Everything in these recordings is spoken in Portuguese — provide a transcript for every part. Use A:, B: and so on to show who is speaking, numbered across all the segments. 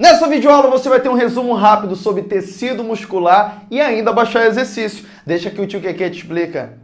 A: Nessa videoaula você vai ter um resumo rápido sobre tecido muscular e ainda baixar exercício. Deixa que o tio Keke te explica.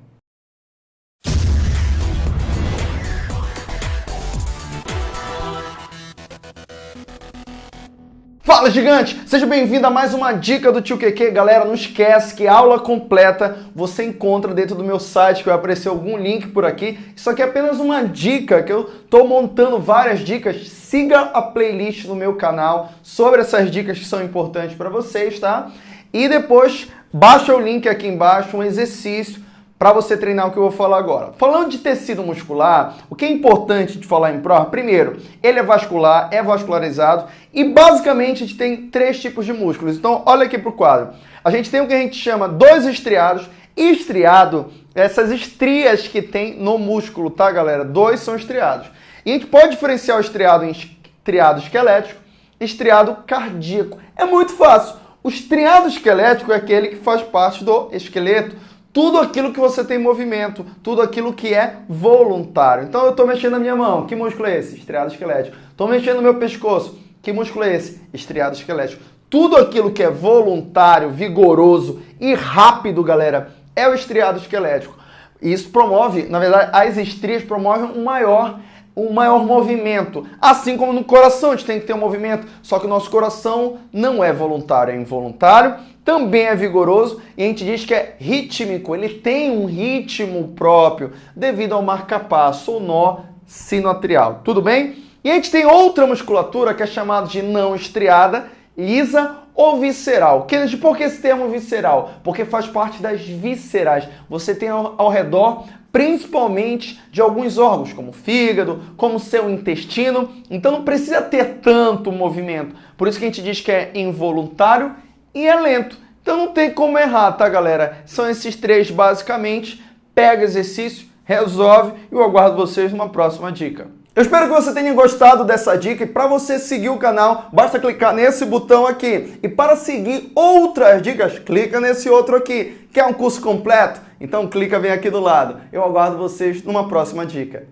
A: Fala gigante! Seja bem-vindo a mais uma dica do Tio Keke. Galera, não esquece que aula completa você encontra dentro do meu site, que vai aparecer algum link por aqui. Isso aqui é apenas uma dica, que eu estou montando várias dicas. Siga a playlist no meu canal sobre essas dicas que são importantes para vocês, tá? E depois baixa o link aqui embaixo, um exercício para você treinar o que eu vou falar agora. Falando de tecido muscular, o que é importante de falar em prova, primeiro, ele é vascular, é vascularizado e basicamente a gente tem três tipos de músculos. Então, olha aqui para o quadro. A gente tem o que a gente chama dois estriados. Estriado, essas estrias que tem no músculo, tá, galera? Dois são estriados. E a gente pode diferenciar o estriado em estriado esquelético estriado cardíaco. É muito fácil. O estriado esquelético é aquele que faz parte do esqueleto tudo aquilo que você tem movimento, tudo aquilo que é voluntário. Então eu estou mexendo a minha mão, que músculo é esse? Estriado esquelético. Estou mexendo o meu pescoço, que músculo é esse? Estriado esquelético. Tudo aquilo que é voluntário, vigoroso e rápido, galera, é o estriado esquelético. Isso promove, na verdade, as estrias promovem um maior um maior movimento. Assim como no coração, a gente tem que ter um movimento, só que o nosso coração não é voluntário, é involuntário, também é vigoroso e a gente diz que é rítmico, ele tem um ritmo próprio devido ao marcapasso ou nó sinoatrial. Tudo bem? E a gente tem outra musculatura que é chamada de não estriada, lisa ou visceral. Kennedy, por que esse termo visceral? Porque faz parte das viscerais. Você tem ao, ao redor principalmente de alguns órgãos, como o fígado, como o seu intestino. Então não precisa ter tanto movimento. Por isso que a gente diz que é involuntário e é lento. Então não tem como errar, tá, galera? São esses três basicamente. Pega exercício, resolve e eu aguardo vocês numa próxima dica. Eu espero que você tenha gostado dessa dica e para você seguir o canal, basta clicar nesse botão aqui. E para seguir outras dicas, clica nesse outro aqui. Quer um curso completo? Então clica bem aqui do lado. Eu aguardo vocês numa próxima dica.